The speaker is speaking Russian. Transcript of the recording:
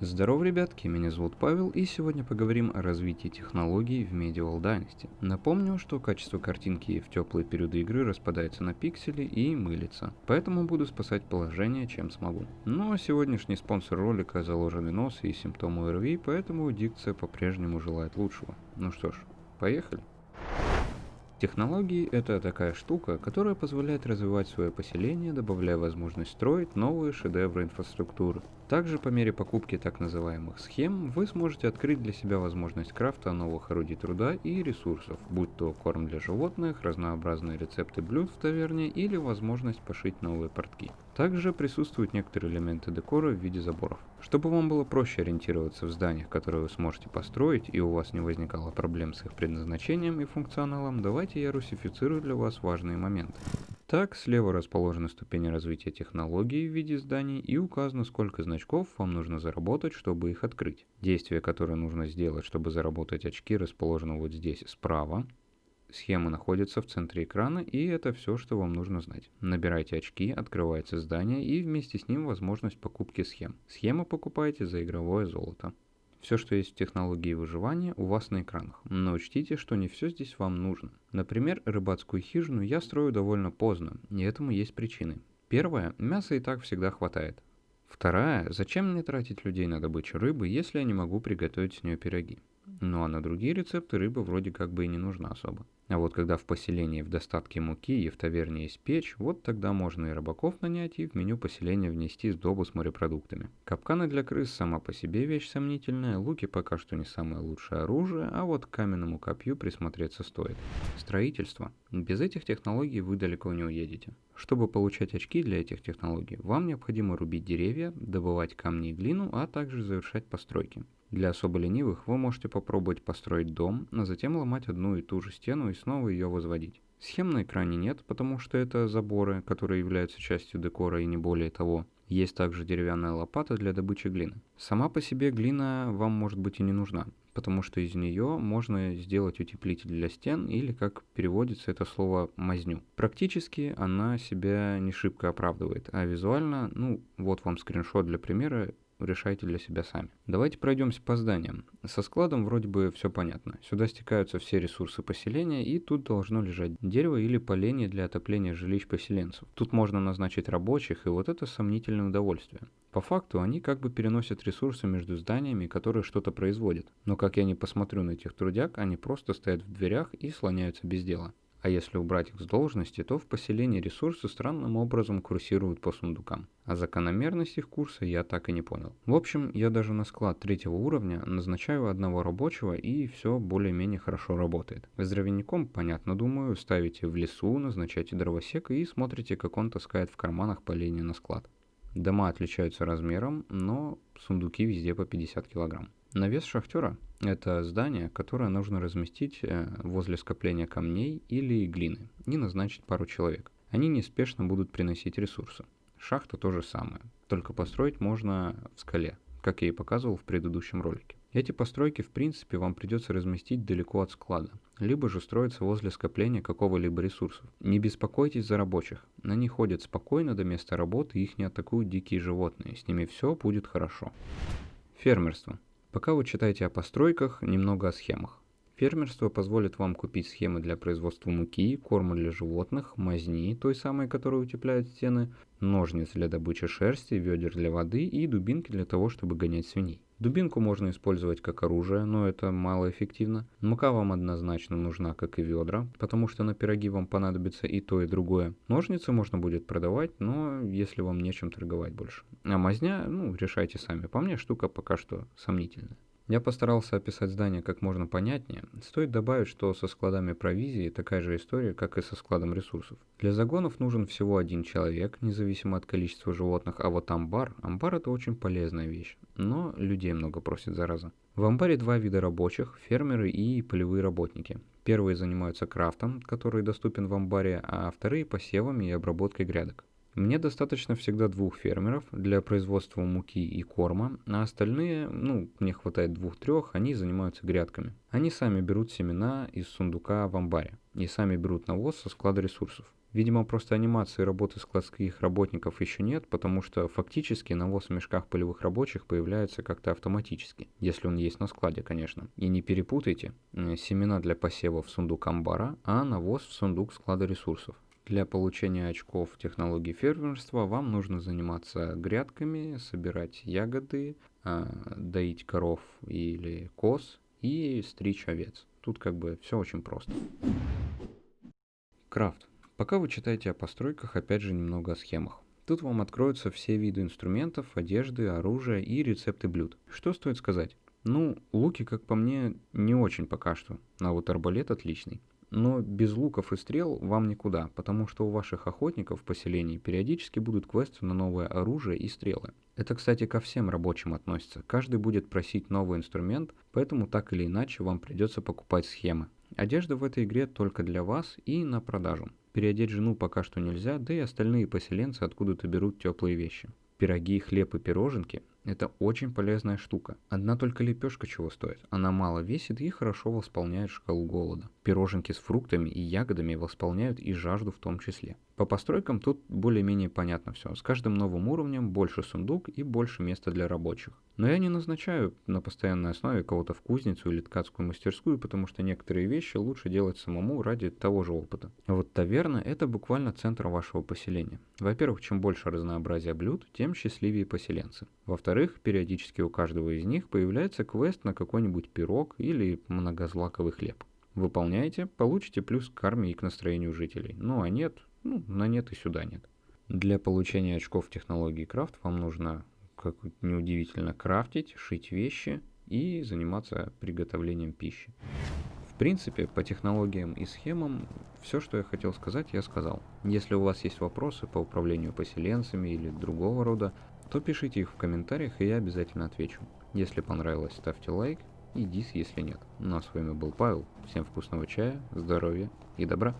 Здорово, ребятки, меня зовут Павел, и сегодня поговорим о развитии технологий в Medieval Dynasty. Напомню, что качество картинки в теплые периоды игры распадается на пиксели и мылится, поэтому буду спасать положение, чем смогу. Но сегодняшний спонсор ролика заложенный нос и симптомы ОРВИ, поэтому дикция по-прежнему желает лучшего. Ну что ж, поехали. Технологии – это такая штука, которая позволяет развивать свое поселение, добавляя возможность строить новые шедевры инфраструктуры. Также по мере покупки так называемых схем вы сможете открыть для себя возможность крафта новых орудий труда и ресурсов, будь то корм для животных, разнообразные рецепты блюд в таверне или возможность пошить новые портки. Также присутствуют некоторые элементы декора в виде заборов. Чтобы вам было проще ориентироваться в зданиях, которые вы сможете построить и у вас не возникало проблем с их предназначением и функционалом, давайте я русифицирую для вас важные моменты. Так, слева расположены ступени развития технологий в виде зданий и указано, сколько значков вам нужно заработать, чтобы их открыть. Действие, которое нужно сделать, чтобы заработать очки, расположено вот здесь справа. Схема находится в центре экрана, и это все, что вам нужно знать. Набирайте очки, открывается здание, и вместе с ним возможность покупки схем. Схемы покупаете за игровое золото. Все, что есть в технологии выживания, у вас на экранах, но учтите, что не все здесь вам нужно. Например, рыбацкую хижину я строю довольно поздно, и этому есть причины. Первое, мяса и так всегда хватает. Вторая, зачем мне тратить людей на добычу рыбы, если я не могу приготовить с нее пироги? Ну а на другие рецепты рыба вроде как бы и не нужна особо. А вот когда в поселении в достатке муки и в таверне есть печь, вот тогда можно и рыбаков нанять и в меню поселения внести сдобу с морепродуктами. Капканы для крыс сама по себе вещь сомнительная, луки пока что не самое лучшее оружие, а вот к каменному копью присмотреться стоит. Строительство. Без этих технологий вы далеко не уедете. Чтобы получать очки для этих технологий, вам необходимо рубить деревья, добывать камни и глину, а также завершать постройки. Для особо ленивых вы можете попробовать построить дом, а затем ломать одну и ту же стену и снова ее возводить. Схем на экране нет, потому что это заборы, которые являются частью декора и не более того. Есть также деревянная лопата для добычи глины. Сама по себе глина вам может быть и не нужна, потому что из нее можно сделать утеплитель для стен или, как переводится это слово, мазню. Практически она себя не шибко оправдывает, а визуально, ну вот вам скриншот для примера, решайте для себя сами. Давайте пройдемся по зданиям. Со складом вроде бы все понятно. Сюда стекаются все ресурсы поселения, и тут должно лежать дерево или поленье для отопления жилищ поселенцев. Тут можно назначить рабочих, и вот это сомнительное удовольствие. По факту они как бы переносят ресурсы между зданиями, которые что-то производят. Но как я не посмотрю на этих трудяг, они просто стоят в дверях и слоняются без дела. А если убрать их с должности, то в поселении ресурсы странным образом курсируют по сундукам. А закономерность их курса я так и не понял. В общем, я даже на склад третьего уровня назначаю одного рабочего и все более-менее хорошо работает. С дровяником, понятно думаю, ставите в лесу, назначаете дровосека и смотрите, как он таскает в карманах поленья на склад. Дома отличаются размером, но сундуки везде по 50 килограмм. Навес шахтера – это здание, которое нужно разместить э, возле скопления камней или глины и назначить пару человек. Они неспешно будут приносить ресурсы. Шахта то же самое, только построить можно в скале, как я и показывал в предыдущем ролике. Эти постройки в принципе вам придется разместить далеко от склада, либо же строиться возле скопления какого-либо ресурсов. Не беспокойтесь за рабочих, они ходят спокойно до места работы, их не атакуют дикие животные, с ними все будет хорошо. Фермерство. Пока вы читаете о постройках, немного о схемах. Фермерство позволит вам купить схемы для производства муки, корма для животных, мазни, той самой, которая утепляет стены, ножниц для добычи шерсти, ведер для воды и дубинки для того, чтобы гонять свиней. Дубинку можно использовать как оружие, но это малоэффективно. Мука вам однозначно нужна, как и ведра, потому что на пироги вам понадобится и то, и другое. Ножницы можно будет продавать, но если вам нечем торговать больше. А мазня, ну, решайте сами. По мне штука пока что сомнительная. Я постарался описать здание как можно понятнее. Стоит добавить, что со складами провизии такая же история, как и со складом ресурсов. Для загонов нужен всего один человек, независимо от количества животных, а вот амбар, амбар это очень полезная вещь, но людей много просит зараза. В амбаре два вида рабочих, фермеры и полевые работники. Первые занимаются крафтом, который доступен в амбаре, а вторые посевами и обработкой грядок. Мне достаточно всегда двух фермеров для производства муки и корма, а остальные, ну, мне хватает двух-трех, они занимаются грядками. Они сами берут семена из сундука в амбаре и сами берут навоз со склада ресурсов. Видимо, просто анимации работы складских работников еще нет, потому что фактически навоз в мешках полевых рабочих появляется как-то автоматически, если он есть на складе, конечно. И не перепутайте, семена для посева в сундук амбара, а навоз в сундук склада ресурсов. Для получения очков технологии фермерства вам нужно заниматься грядками, собирать ягоды, а, доить коров или коз и стричь овец. Тут как бы все очень просто. Крафт. Пока вы читаете о постройках, опять же немного о схемах. Тут вам откроются все виды инструментов, одежды, оружия и рецепты блюд. Что стоит сказать? Ну, луки, как по мне, не очень пока что, а вот арбалет отличный. Но без луков и стрел вам никуда, потому что у ваших охотников в поселении периодически будут квесты на новое оружие и стрелы. Это, кстати, ко всем рабочим относится. Каждый будет просить новый инструмент, поэтому так или иначе вам придется покупать схемы. Одежда в этой игре только для вас и на продажу. Переодеть жену пока что нельзя, да и остальные поселенцы откуда-то берут теплые вещи. Пироги, хлеб и пироженки – это очень полезная штука. Одна только лепешка чего стоит. Она мало весит и хорошо восполняет шкалу голода. Пироженки с фруктами и ягодами восполняют и жажду в том числе. По постройкам тут более-менее понятно все. С каждым новым уровнем больше сундук и больше места для рабочих. Но я не назначаю на постоянной основе кого-то в кузницу или ткацкую мастерскую, потому что некоторые вещи лучше делать самому ради того же опыта. Вот таверна – это буквально центр вашего поселения. Во-первых, чем больше разнообразия блюд, тем счастливее поселенцы. Во-вторых, периодически у каждого из них появляется квест на какой-нибудь пирог или многозлаковый хлеб. Выполняете, получите плюс к карме и к настроению жителей. Ну а нет, ну, на нет и сюда нет. Для получения очков технологии крафт вам нужно, как неудивительно, крафтить, шить вещи и заниматься приготовлением пищи. В принципе, по технологиям и схемам все, что я хотел сказать, я сказал. Если у вас есть вопросы по управлению поселенцами или другого рода, то пишите их в комментариях, и я обязательно отвечу. Если понравилось, ставьте лайк и дис, если нет. Ну а с вами был Павел. Всем вкусного чая, здоровья и добра.